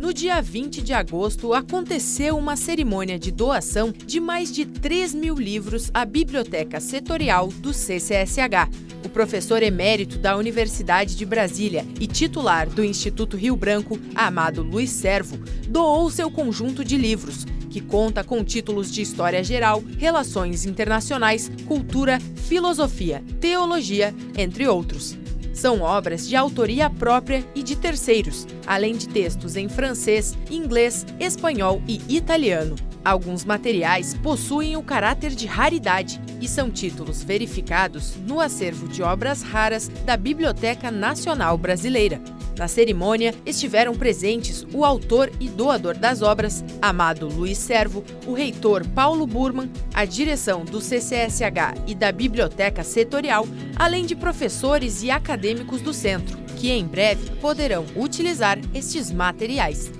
No dia 20 de agosto, aconteceu uma cerimônia de doação de mais de 3 mil livros à Biblioteca Setorial do CCSH. O professor emérito da Universidade de Brasília e titular do Instituto Rio Branco, Amado Luiz Servo, doou seu conjunto de livros, que conta com títulos de História Geral, Relações Internacionais, Cultura, Filosofia, Teologia, entre outros. São obras de autoria própria e de terceiros, além de textos em francês, inglês, espanhol e italiano. Alguns materiais possuem o caráter de raridade e são títulos verificados no acervo de obras raras da Biblioteca Nacional Brasileira. Na cerimônia estiveram presentes o autor e doador das obras, Amado Luiz Servo, o reitor Paulo Burman, a direção do CCSH e da Biblioteca Setorial, além de professores e acadêmicos do centro, que em breve poderão utilizar estes materiais.